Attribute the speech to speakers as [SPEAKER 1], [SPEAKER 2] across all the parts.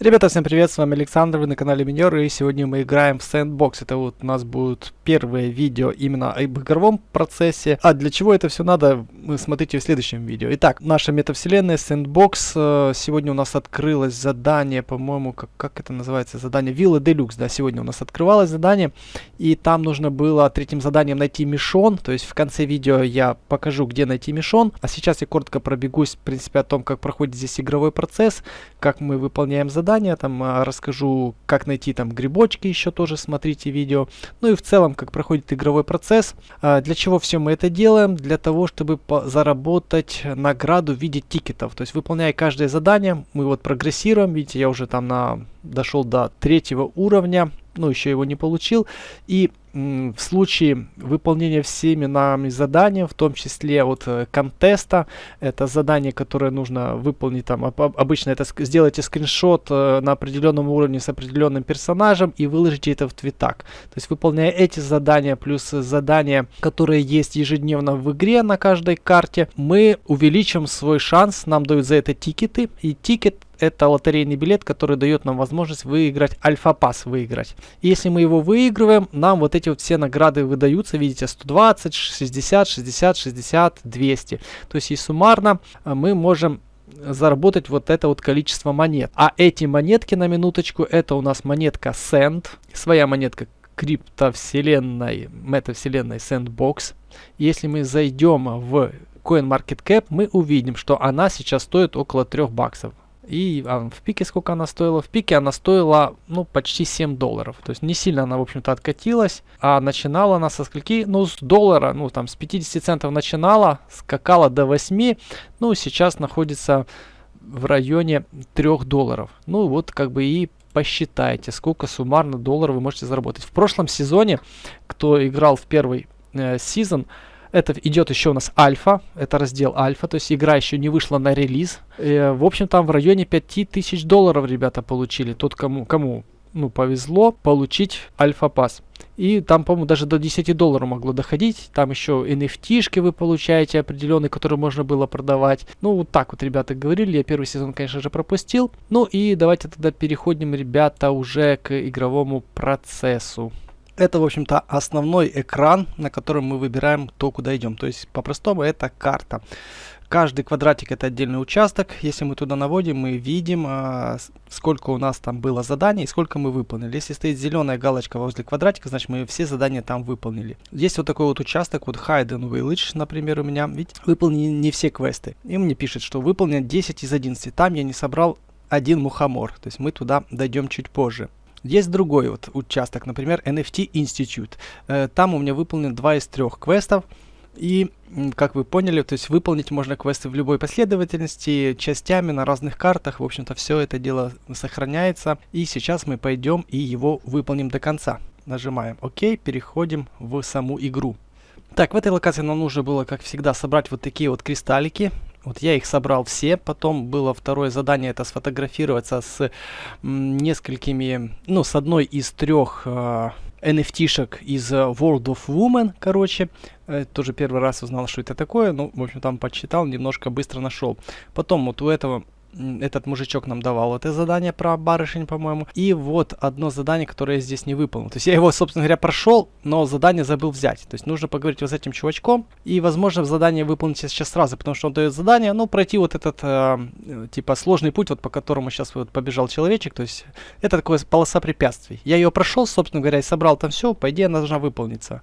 [SPEAKER 1] Ребята, всем привет, с вами Александр, вы на канале Минер, и сегодня мы играем в Sandbox. Это вот у нас будет первое видео именно об игровом процессе. А для чего это все надо, вы смотрите в следующем видео. Итак, наша метавселенная Sandbox. Э, сегодня у нас открылось задание, по-моему, как, как это называется, задание Вилла Делюкс, да, сегодня у нас открывалось задание. И там нужно было третьим заданием найти мишон, то есть в конце видео я покажу, где найти мишон. А сейчас я коротко пробегусь, в принципе, о том, как проходит здесь игровой процесс, как мы выполняем задание задания, там а, расскажу, как найти там грибочки, еще тоже смотрите видео. Ну и в целом, как проходит игровой процесс. А, для чего все мы это делаем? Для того, чтобы заработать награду в виде тикетов. То есть выполняя каждое задание, мы вот прогрессируем. Видите, я уже там на дошел до третьего уровня, ну еще его не получил. И в случае выполнения всеми нами задания, в том числе от э, контеста, это задание, которое нужно выполнить, там обычно это сделайте скриншот э, на определенном уровне с определенным персонажем и выложите это в твитак. То есть выполняя эти задания плюс задания, которые есть ежедневно в игре на каждой карте, мы увеличим свой шанс, нам дают за это тикеты, и тикет это лотерейный билет, который дает нам возможность выиграть альфа-пас, выиграть. Если мы его выигрываем, нам вот эти вот все награды выдаются, видите, 120, 60, 60, 60, 200. То есть и суммарно э, мы можем заработать вот это вот количество монет. А эти монетки на минуточку, это у нас монетка Sand, своя монетка криптовселенной, метавселенной Sandbox. Если мы зайдем в CoinMarketCap, мы увидим, что она сейчас стоит около 3 баксов. И а, в пике сколько она стоила? В пике она стоила, ну, почти 7 долларов. То есть не сильно она, в общем-то, откатилась. А начинала она со скольки? Ну, с доллара, ну, там, с 50 центов начинала, скакала до 8. Ну, сейчас находится в районе 3 долларов. Ну, вот как бы и посчитайте, сколько суммарно долларов вы можете заработать. В прошлом сезоне, кто играл в первый э, сезон, это идет еще у нас альфа, это раздел альфа, то есть игра еще не вышла на релиз. И, э, в общем, там в районе 5000 долларов ребята получили. Тот, кому, кому ну, повезло получить альфа-пас. И там, по-моему, даже до 10 долларов могло доходить. Там еще NFT-шки вы получаете определенные, которые можно было продавать. Ну, вот так вот ребята говорили. Я первый сезон, конечно же, пропустил. Ну и давайте тогда переходим, ребята, уже к игровому процессу. Это, в общем-то, основной экран, на котором мы выбираем то, куда идем. То есть, по-простому, это карта. Каждый квадратик это отдельный участок. Если мы туда наводим, мы видим, а, сколько у нас там было заданий и сколько мы выполнили. Если стоит зеленая галочка возле квадратика, значит мы все задания там выполнили. Есть вот такой вот участок, вот Hidden Village, например, у меня. Видите, выполнены не все квесты. И мне пишет, что выполнено 10 из 11. Там я не собрал один мухомор. То есть мы туда дойдем чуть позже. Есть другой вот участок, например, NFT Institute. Э, там у меня выполнено два из трех квестов. И, как вы поняли, то есть выполнить можно квесты в любой последовательности, частями на разных картах. В общем-то, все это дело сохраняется. И сейчас мы пойдем и его выполним до конца. Нажимаем ОК, переходим в саму игру. Так, в этой локации нам нужно было, как всегда, собрать вот такие вот кристаллики. Вот я их собрал все, потом было второе задание, это сфотографироваться с несколькими, ну, с одной из трех э, NFT-шек из World of Woman, короче. Э, тоже первый раз узнал, что это такое, ну, в общем, там почитал, немножко быстро нашел. Потом вот у этого этот мужичок нам давал это задание про барышень, по-моему. И вот одно задание, которое я здесь не выполнил. То есть я его, собственно говоря, прошел, но задание забыл взять. То есть нужно поговорить вот с этим чувачком. И, возможно, задание выполнить сейчас сразу, потому что он дает задание, ну, пройти вот этот, э, типа, сложный путь, вот по которому сейчас вот побежал человечек. То есть это такая полоса препятствий. Я ее прошел, собственно говоря, и собрал там все, по идее, она должна выполниться.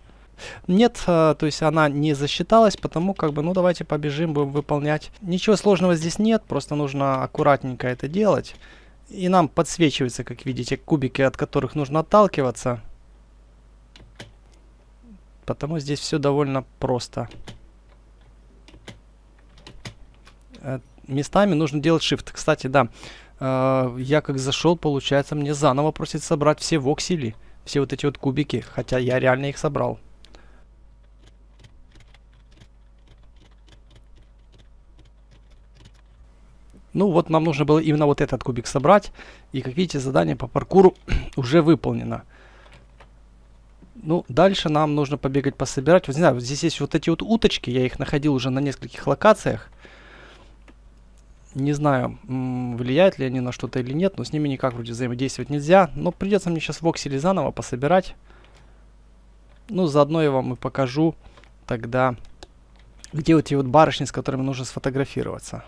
[SPEAKER 1] Нет, э, то есть она не засчиталась, потому как бы, ну давайте побежим, будем выполнять. Ничего сложного здесь нет, просто нужно аккуратненько это делать. И нам подсвечиваются, как видите, кубики, от которых нужно отталкиваться. Потому здесь все довольно просто. Э, местами нужно делать shift. Кстати, да, э, я как зашел, получается, мне заново просит собрать все воксели. Все вот эти вот кубики, хотя я реально их собрал. Ну вот нам нужно было именно вот этот кубик собрать. И как видите, задание по паркуру уже выполнено. Ну, дальше нам нужно побегать, пособирать. Вот не знаю, здесь есть вот эти вот уточки. Я их находил уже на нескольких локациях. Не знаю, влияют ли они на что-то или нет, но с ними никак вроде взаимодействовать нельзя. Но придется мне сейчас воксели заново пособирать. Ну, заодно я вам и покажу тогда, где вот эти вот барышни, с которыми нужно сфотографироваться.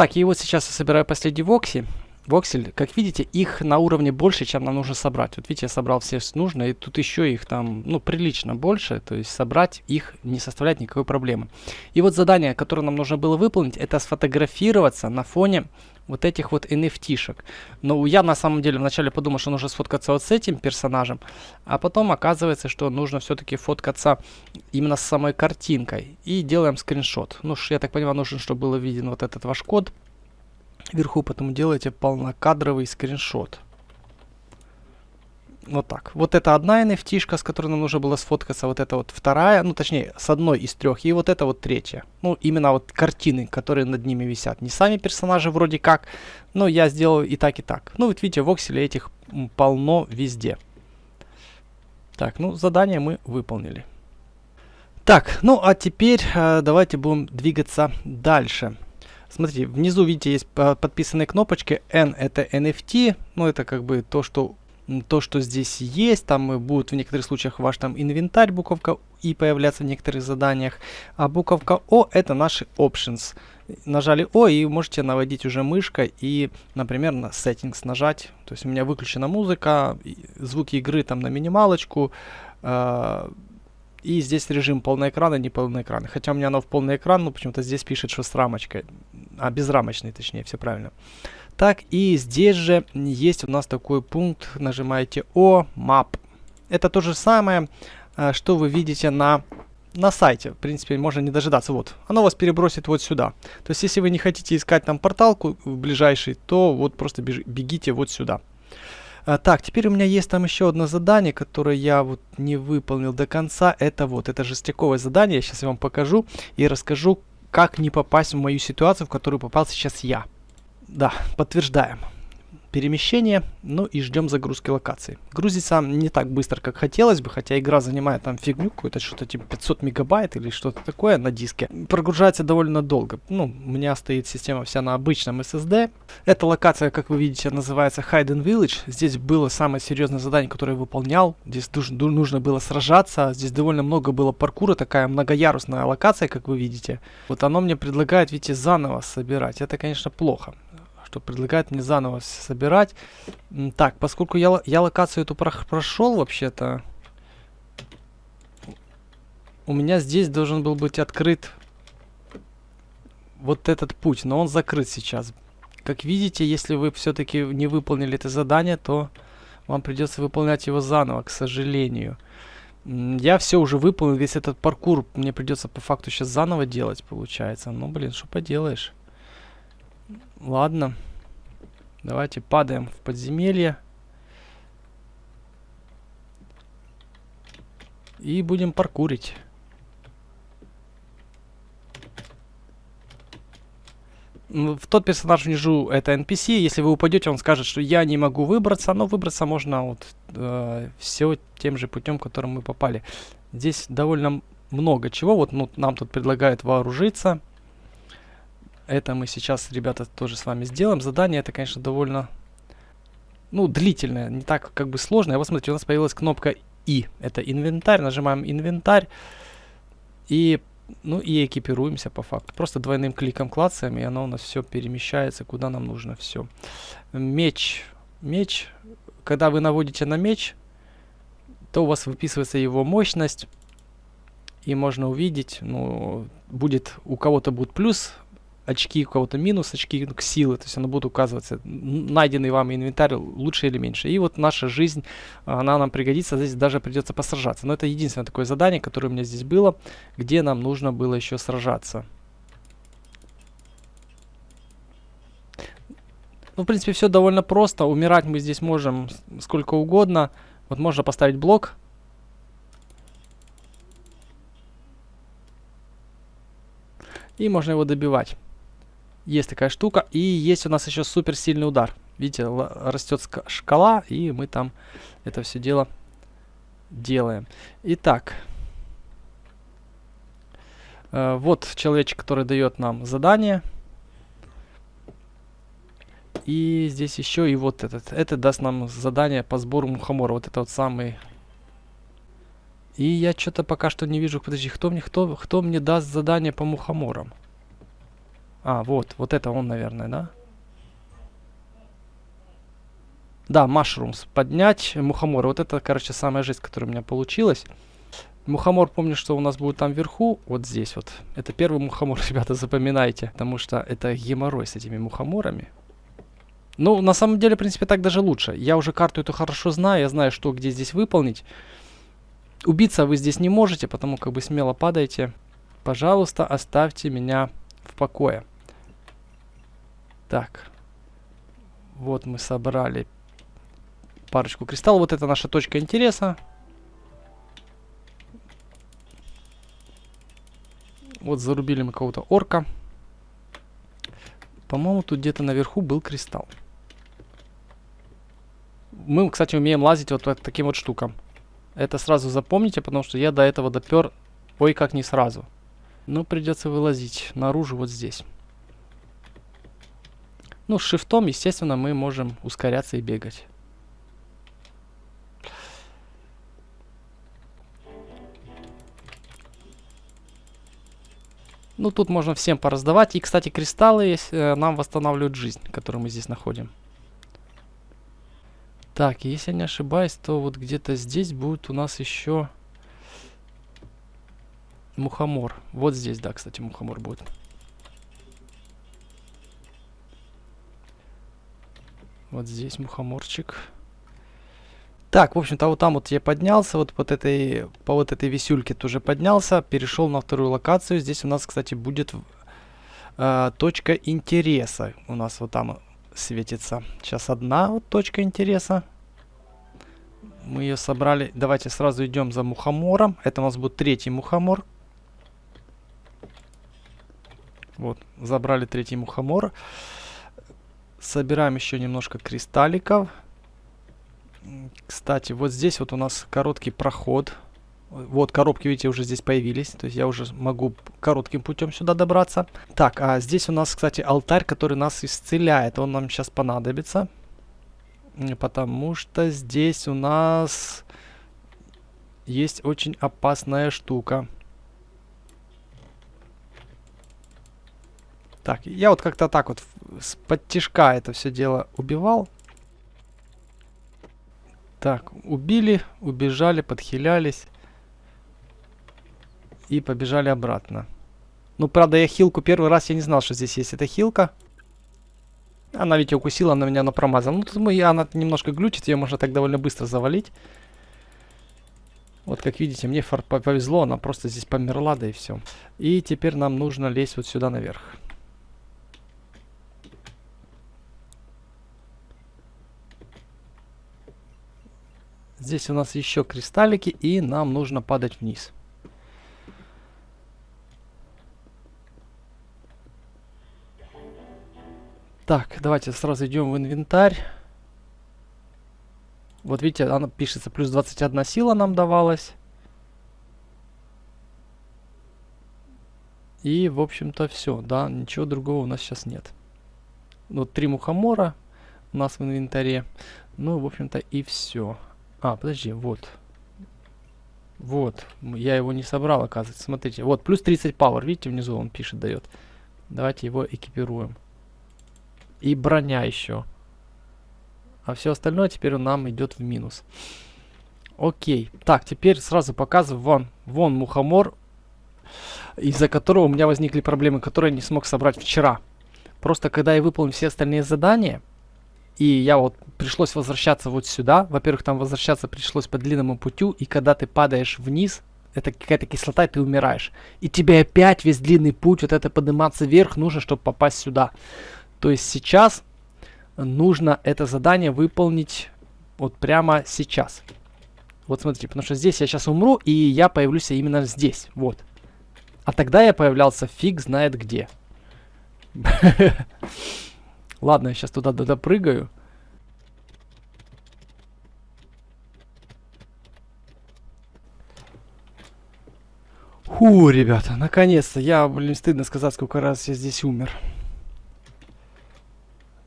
[SPEAKER 1] Так, и вот сейчас я собираю последний вокси. Воксель, как видите, их на уровне больше, чем нам нужно собрать. Вот видите, я собрал все нужно, и тут еще их там, ну, прилично больше, то есть собрать их не составляет никакой проблемы. И вот задание, которое нам нужно было выполнить, это сфотографироваться на фоне вот этих вот NFT-шек. Но я на самом деле вначале подумал, что нужно сфоткаться вот с этим персонажем, а потом оказывается, что нужно все-таки фоткаться именно с самой картинкой. И делаем скриншот. Ну, я так понимаю, нужен, чтобы было виден вот этот ваш код вверху, потом делаете полнокадровый скриншот. Вот так. Вот это одна nft с которой нам нужно было сфоткаться. Вот это вот вторая, ну точнее, с одной из трех. И вот это вот третья. Ну, именно вот картины, которые над ними висят. Не сами персонажи вроде как, но я сделал и так, и так. Ну, вот видите, в Окселе этих полно везде. Так, ну, задание мы выполнили. Так, ну а теперь э, давайте будем двигаться дальше. Смотрите, внизу, видите, есть подписанные кнопочки. N это NFT, ну это как бы то, что то, что здесь есть, там будет в некоторых случаях ваш там инвентарь, буковка И появляться в некоторых заданиях, а буковка О это наши options. Нажали О и можете наводить уже мышкой и, например, на settings нажать. То есть у меня выключена музыка, звуки игры там на минималочку, э и здесь режим полный экран и не полный экран. Хотя у меня оно в полный экран, но почему-то здесь пишет, что с рамочкой. А безрамочный, точнее, все правильно. Так, и здесь же есть у нас такой пункт. Нажимаете О, Map. Это то же самое, а, что вы видите на на сайте, в принципе, можно не дожидаться. Вот, оно вас перебросит вот сюда. То есть, если вы не хотите искать там порталку ближайший, то вот просто бегите вот сюда. А, так, теперь у меня есть там еще одно задание, которое я вот не выполнил до конца. Это вот, это жестяковое задание. Сейчас я вам покажу и расскажу, как не попасть в мою ситуацию, в которую попал сейчас я. Да, подтверждаем перемещение, ну и ждем загрузки локации. Грузится не так быстро, как хотелось бы, хотя игра занимает там фигню какую-то, что-то типа 500 мегабайт или что-то такое на диске. Прогружается довольно долго. Ну, у меня стоит система вся на обычном SSD. Эта локация, как вы видите, называется Hidden Village. Здесь было самое серьезное задание, которое я выполнял. Здесь нужно было сражаться. Здесь довольно много было паркура, такая многоярусная локация, как вы видите. Вот оно мне предлагает, видите, заново собирать. Это, конечно, плохо что предлагает мне заново собирать. Так, поскольку я, я локацию эту про прошел вообще-то, у меня здесь должен был быть открыт вот этот путь, но он закрыт сейчас. Как видите, если вы все-таки не выполнили это задание, то вам придется выполнять его заново, к сожалению. Я все уже выполнил, весь этот паркур мне придется по факту сейчас заново делать, получается. Ну, блин, что поделаешь. Ладно. Давайте падаем в подземелье. И будем паркурить. В тот персонаж внизу это NPC. Если вы упадете, он скажет, что я не могу выбраться. Но выбраться можно вот э, все тем же путем, которым мы попали. Здесь довольно много чего. Вот ну, нам тут предлагают вооружиться. Это мы сейчас, ребята, тоже с вами сделаем. Задание это, конечно, довольно, ну, длительное, не так как бы сложное. Вот смотрите, у нас появилась кнопка И. Это инвентарь. Нажимаем инвентарь. И, ну, и экипируемся по факту. Просто двойным кликом клацаем, и оно у нас все перемещается, куда нам нужно. Все. Меч. Меч. Когда вы наводите на меч, то у вас выписывается его мощность. И можно увидеть, ну, будет, у кого-то будет плюс очки, у кого-то минус очки к силы, то есть оно будет указываться, найденный вам инвентарь лучше или меньше. И вот наша жизнь, она нам пригодится, здесь даже придется посражаться. Но это единственное такое задание, которое у меня здесь было, где нам нужно было еще сражаться. Ну, в принципе, все довольно просто. Умирать мы здесь можем сколько угодно. Вот можно поставить блок. И можно его добивать. Есть такая штука. И есть у нас еще супер сильный удар. Видите, растет шкала, и мы там это все дело делаем. Итак. Э, вот человечек, который дает нам задание. И здесь еще и вот этот. Это даст нам задание по сбору мухомора. Вот это вот самый... И я что-то пока что не вижу. Подожди, кто мне, кто, кто мне даст задание по мухоморам? А, вот, вот это он, наверное, да? Да, mushrooms. Поднять мухоморы. Вот это, короче, самая жизнь, которая у меня получилась. Мухомор, помню, что у нас будет там вверху, вот здесь вот. Это первый мухомор, ребята, запоминайте. Потому что это геморрой с этими мухоморами. Ну, на самом деле, в принципе, так даже лучше. Я уже карту эту хорошо знаю, я знаю, что где здесь выполнить. Убиться вы здесь не можете, потому как бы смело падайте. Пожалуйста, оставьте меня в покое. Так. Вот мы собрали парочку кристаллов. Вот это наша точка интереса. Вот зарубили мы кого-то орка. По-моему, тут где-то наверху был кристалл. Мы, кстати, умеем лазить вот таким вот штукам. Это сразу запомните, потому что я до этого допер, ой, как не сразу. Но придется вылазить наружу вот здесь. Ну, с шифтом, естественно, мы можем ускоряться и бегать. Ну, тут можно всем пораздавать. И, кстати, кристаллы есть, э, нам восстанавливают жизнь, которую мы здесь находим. Так, если я не ошибаюсь, то вот где-то здесь будет у нас еще мухомор. Вот здесь, да, кстати, мухомор будет. Вот здесь мухоморчик. Так, в общем-то, вот там вот я поднялся, вот под этой, по вот этой висюльке тоже поднялся, перешел на вторую локацию. Здесь у нас, кстати, будет э, точка интереса. У нас вот там светится. Сейчас одна вот точка интереса. Мы ее собрали. Давайте сразу идем за мухомором. Это у нас будет третий мухомор. Вот, забрали третий мухомор. Собираем еще немножко кристалликов. Кстати, вот здесь вот у нас короткий проход. Вот коробки, видите, уже здесь появились. То есть я уже могу коротким путем сюда добраться. Так, а здесь у нас, кстати, алтарь, который нас исцеляет. Он нам сейчас понадобится. Потому что здесь у нас есть очень опасная штука. Так, я вот как-то так вот с подтяжка это все дело убивал. Так, убили, убежали, подхилялись. И побежали обратно. Ну, правда, я хилку первый раз, я не знал, что здесь есть эта хилка. Она ведь укусила, она меня на промазала. Ну, тут мы, она немножко глючит, ее можно так довольно быстро завалить. Вот, как видите, мне повезло, она просто здесь померла, да и все. И теперь нам нужно лезть вот сюда наверх. Здесь у нас еще кристаллики, и нам нужно падать вниз. Так, давайте сразу идем в инвентарь. Вот видите, она пишется, плюс 21 сила нам давалась. И, в общем-то, все, да, ничего другого у нас сейчас нет. Вот три мухомора у нас в инвентаре. Ну, в общем-то, и все. А, подожди, вот. Вот, я его не собрал, оказывается. Смотрите, вот, плюс 30 power, видите, внизу он пишет, дает. Давайте его экипируем. И броня еще. А все остальное теперь нам идет в минус. Окей. Так, теперь сразу показываю вам. Вон мухомор, из-за которого у меня возникли проблемы, которые я не смог собрать вчера. Просто когда я выполнил все остальные задания, и я вот пришлось возвращаться вот сюда. Во-первых, там возвращаться пришлось по длинному путю. И когда ты падаешь вниз, это какая-то кислота, и ты умираешь. И тебе опять весь длинный путь, вот это подниматься вверх, нужно, чтобы попасть сюда. То есть сейчас нужно это задание выполнить вот прямо сейчас. Вот смотрите, потому что здесь я сейчас умру, и я появлюсь именно здесь. Вот. А тогда я появлялся фиг знает где. Ладно, я сейчас туда допрыгаю. Фу, ребята, наконец-то. Я, блин, стыдно сказать, сколько раз я здесь умер.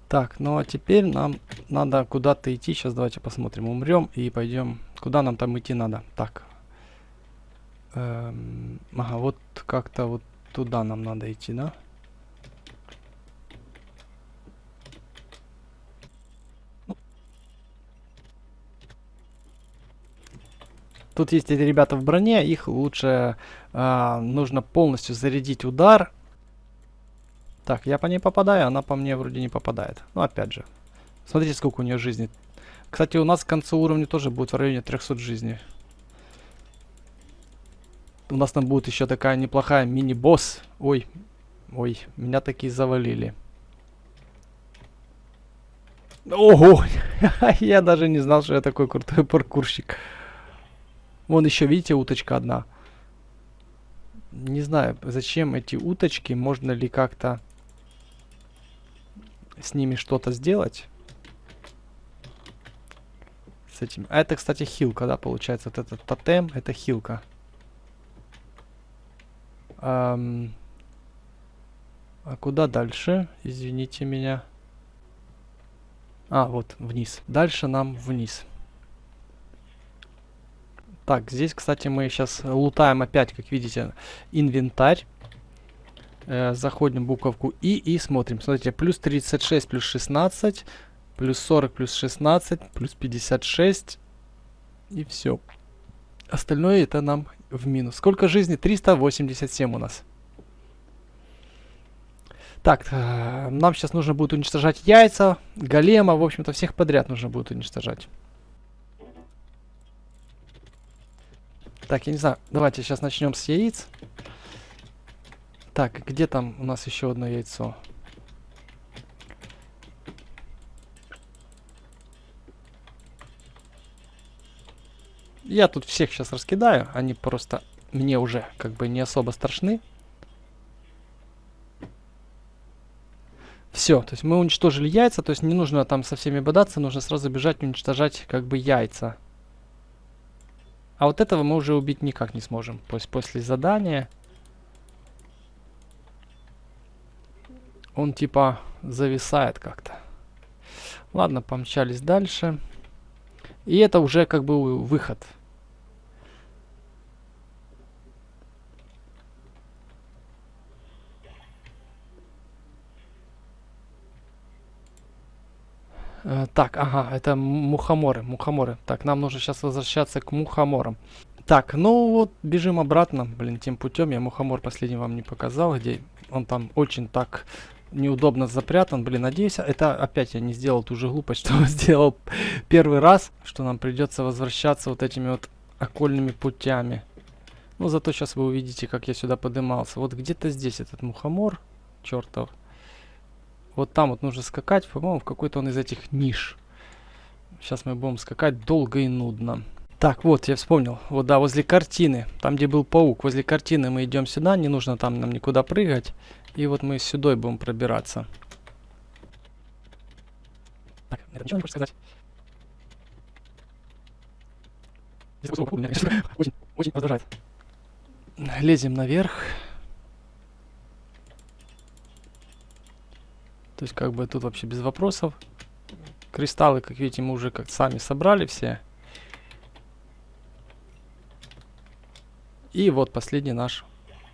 [SPEAKER 1] Так, ну а теперь нам надо куда-то идти. Сейчас давайте посмотрим. Умрем и пойдем. Куда нам там идти надо? Так. Эм, ага, вот как-то вот туда нам надо идти, да? Тут есть эти ребята в броне, их лучше э, нужно полностью зарядить удар. Так, я по ней попадаю, она по мне вроде не попадает. Ну, опять же. Смотрите, сколько у нее жизни. Кстати, у нас к концу уровня тоже будет в районе 300 жизней. У нас там будет еще такая неплохая мини-босс. Ой, ой, меня такие завалили. Ого! я даже не знал, что я такой крутой паркурщик. Вон еще, видите, уточка одна. Не знаю, зачем эти уточки, можно ли как-то с ними что-то сделать. С этим. А это, кстати, хилка, да, получается. Вот этот тотем, это хилка. Эм, а куда дальше? Извините меня. А, вот, вниз. Дальше нам вниз. Так, здесь, кстати, мы сейчас лутаем опять, как видите, инвентарь. Э, заходим в буковку И и смотрим. Смотрите, плюс 36, плюс 16, плюс 40, плюс 16, плюс 56. И все. Остальное это нам в минус. Сколько жизни? 387 у нас. Так, э, нам сейчас нужно будет уничтожать яйца, голема, в общем-то, всех подряд нужно будет уничтожать. Так, я не знаю, давайте сейчас начнем с яиц. Так, где там у нас еще одно яйцо? Я тут всех сейчас раскидаю, они просто мне уже как бы не особо страшны. Все, то есть мы уничтожили яйца, то есть не нужно там со всеми бодаться, нужно сразу бежать уничтожать как бы яйца. А вот этого мы уже убить никак не сможем. То есть после задания он типа зависает как-то. Ладно, помчались дальше. И это уже как бы выход. Так, ага, это мухоморы, мухоморы. Так, нам нужно сейчас возвращаться к мухоморам. Так, ну вот, бежим обратно, блин, тем путем. Я мухомор последний вам не показал, где он там очень так неудобно запрятан. Блин, надеюсь, это опять я не сделал ту же глупость, что сделал первый раз, что нам придется возвращаться вот этими вот окольными путями. Ну, зато сейчас вы увидите, как я сюда подымался. Вот где-то здесь этот мухомор, чертов. Вот там вот нужно скакать, по-моему, в какой-то он из этих ниш. Сейчас мы будем скакать долго и нудно. Так, вот, я вспомнил. Вот, да, возле картины. Там, где был паук. Возле картины мы идем сюда. Не нужно там нам никуда прыгать. И вот мы сюда будем пробираться. Так, это ничего не хочешь сказать? Очень, очень раздражает. Лезем наверх. То есть как бы тут вообще без вопросов. Кристаллы, как видите, мы уже как сами собрали все. И вот последний наш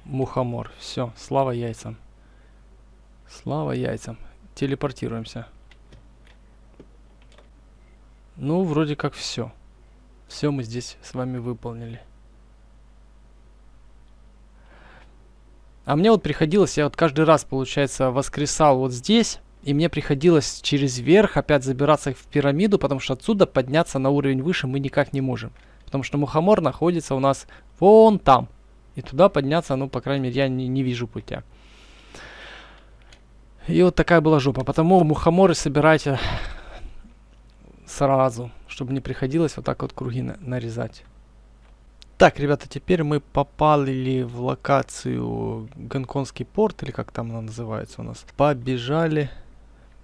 [SPEAKER 1] мухомор. Все, слава яйцам. Слава яйцам. Телепортируемся. Ну, вроде как все. Все мы здесь с вами выполнили. А мне вот приходилось, я вот каждый раз, получается, воскресал вот здесь. И мне приходилось через верх опять забираться в пирамиду, потому что отсюда подняться на уровень выше мы никак не можем. Потому что мухомор находится у нас вон там. И туда подняться, ну, по крайней мере, я не, не вижу путя. И вот такая была жопа. Потому мухоморы собирайте сразу, чтобы не приходилось вот так вот круги на нарезать. Так, ребята, теперь мы попали в локацию Гонконгский порт, или как там она называется у нас. Побежали,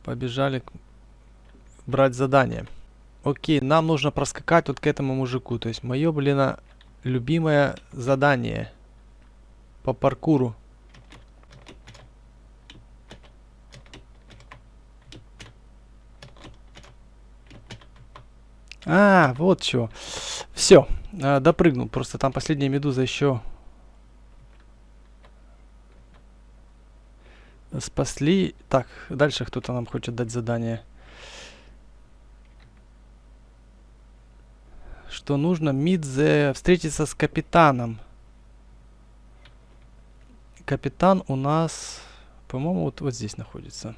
[SPEAKER 1] побежали брать задание. Окей, нам нужно проскакать вот к этому мужику. То есть мое, блин, любимое задание. по паркуру. А, вот что. Все, э, допрыгнул. Просто там последняя медуза еще спасли. Так, дальше кто-то нам хочет дать задание. Что нужно? Мидзе встретиться с капитаном. Капитан у нас, по-моему, вот, вот здесь находится.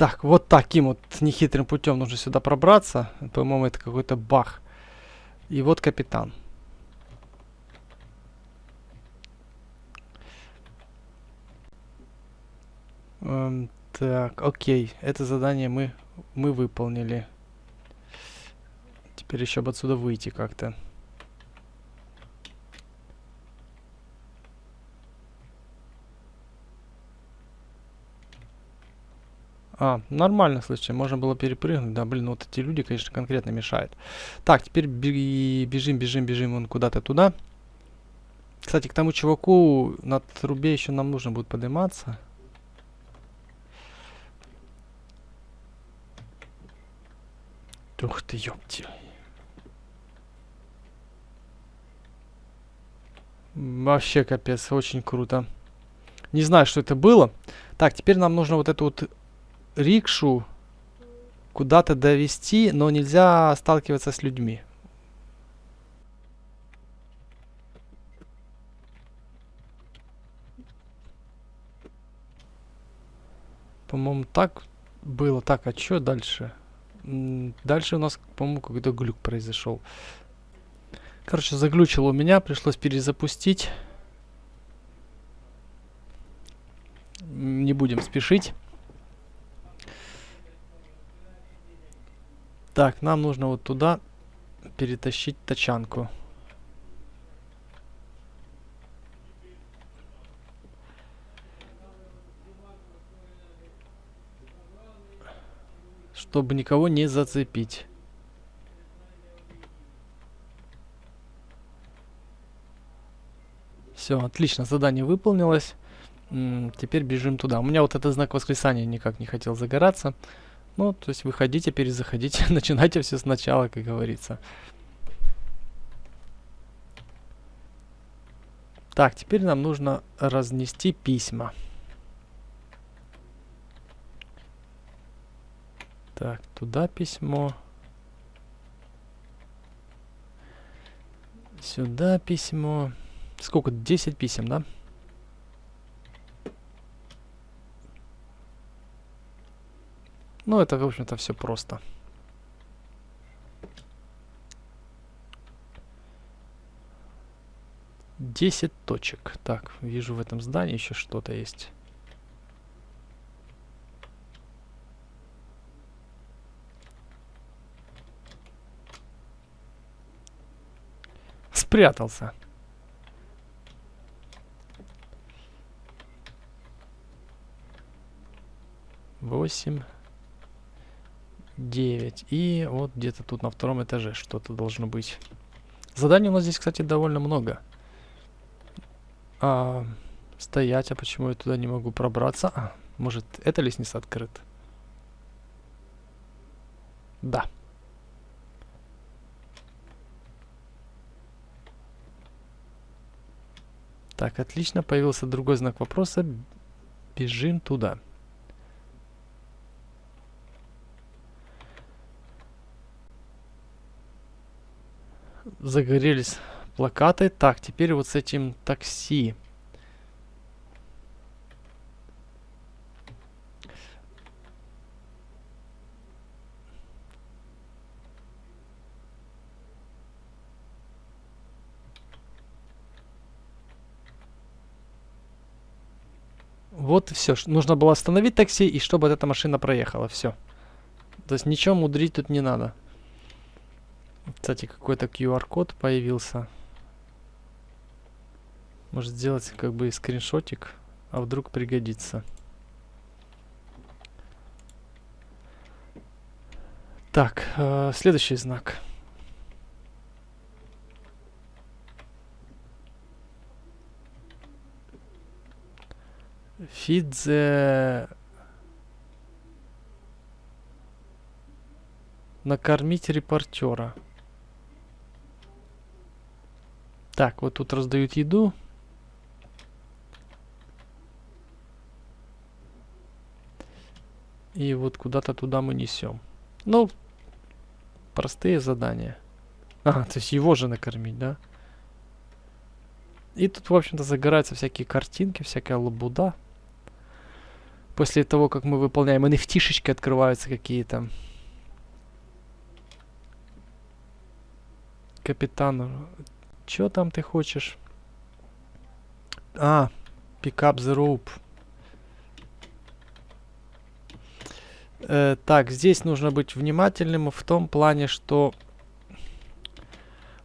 [SPEAKER 1] Так, вот таким вот нехитрым путем нужно сюда пробраться. По-моему, это какой-то бах. И вот капитан. Эм, так, окей. Это задание мы, мы выполнили. Теперь еще бы отсюда выйти как-то. А, нормально, слушай, можно было перепрыгнуть. Да, блин, ну вот эти люди, конечно, конкретно мешают. Так, теперь бежим, бежим, бежим вон куда-то туда. Кстати, к тому чуваку на трубе еще нам нужно будет подниматься. Ух ты, ёпти. Вообще капец, очень круто. Не знаю, что это было. Так, теперь нам нужно вот эту вот рикшу куда-то довести, но нельзя сталкиваться с людьми. По-моему, так было. Так, а что дальше? Дальше у нас, по-моему, какой-то глюк произошел. Короче, заглючило у меня, пришлось перезапустить. Не будем спешить. Так, нам нужно вот туда перетащить тачанку. Чтобы никого не зацепить. Все, отлично, задание выполнилось. М -м, теперь бежим туда. У меня вот этот знак восклицания никак не хотел загораться. Ну, то есть выходите, перезаходите, начинайте все сначала, как говорится. Так, теперь нам нужно разнести письма. Так, туда письмо. Сюда письмо. Сколько? 10 писем, да? Ну, это, в общем-то, все просто. Десять точек. Так, вижу в этом здании еще что-то есть. Спрятался. Восемь. 9. И вот где-то тут на втором этаже что-то должно быть. Заданий у нас здесь, кстати, довольно много. А, стоять, а почему я туда не могу пробраться? А, может, эта лестница открыта? Да. Так, отлично, появился другой знак вопроса. Бежим туда. Загорелись плакаты. Так, теперь вот с этим такси. Вот все. Нужно было остановить такси, и чтобы эта машина проехала. Все. То есть ничего мудрить тут не надо. Кстати, какой-то QR-код появился. Может сделать как бы скриншотик, а вдруг пригодится. Так, э, следующий знак. Фидзе. Накормить репортера. Так, вот тут раздают еду. И вот куда-то туда мы несем. Ну, простые задания. А, то есть его же накормить, да? И тут, в общем-то, загораются всякие картинки, всякая лабуда. После того, как мы выполняем nft открываются какие-то. Капитан, чё там ты хочешь? А, pick up the rope. Э, так, здесь нужно быть внимательным в том плане, что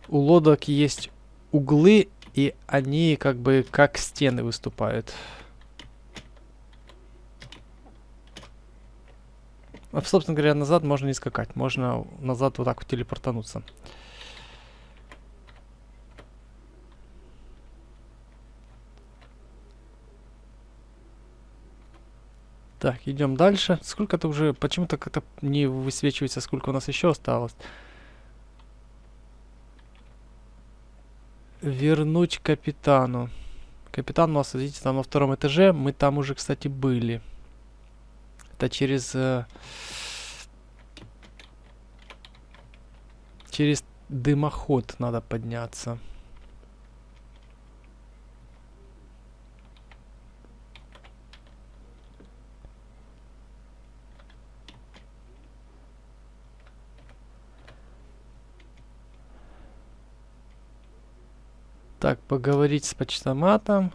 [SPEAKER 1] у лодок есть углы, и они как бы как стены выступают. А, собственно говоря, назад можно не скакать. Можно назад вот так вот телепортануться. Так, идем дальше. Сколько-то уже... Почему-то как-то не высвечивается, сколько у нас еще осталось. Вернуть капитану. Капитан у нас, видите, там на втором этаже. Мы там уже, кстати, были. Это через... Э, через дымоход надо подняться. Так, поговорить с почтоматом.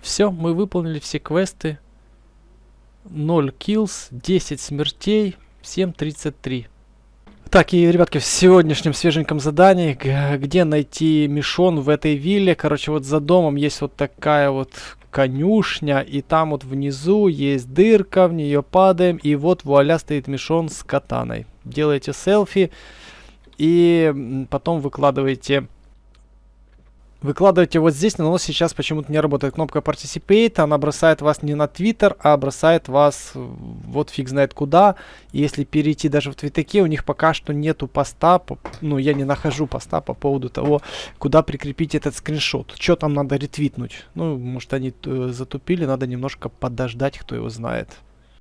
[SPEAKER 1] Все, мы выполнили все квесты. 0 kills, 10 смертей, 7.33. Так, и, ребятки, в сегодняшнем свеженьком задании, где найти Мишон в этой вилле. Короче, вот за домом есть вот такая вот конюшня, и там вот внизу есть дырка, в нее падаем, и вот вуаля стоит Мишон с катаной. Делаете селфи, и потом выкладываете Выкладываете вот здесь, но сейчас почему-то не работает кнопка Participate. Она бросает вас не на Twitter, а бросает вас вот фиг знает куда. И если перейти даже в твитаке, у них пока что нету поста. Ну, я не нахожу поста по поводу того, куда прикрепить этот скриншот. Что там надо ретвитнуть? Ну, может они э, затупили, надо немножко подождать, кто его знает.